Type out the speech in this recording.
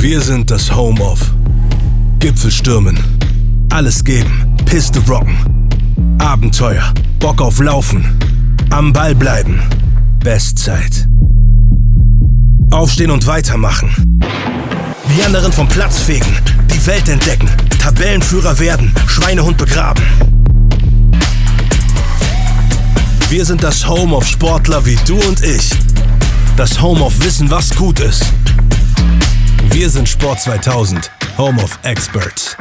Wir sind das Home of Gipfel stürmen, alles geben, Piste rocken, Abenteuer, Bock auf Laufen, am Ball bleiben, Bestzeit. Aufstehen und weitermachen. Die anderen vom Platz fegen, die Welt entdecken, Tabellenführer werden, Schweinehund begraben. Wir sind das Home of Sportler wie du und ich. Das Home of Wissen, was gut ist. Wir sind Sport 2000, Home of Experts.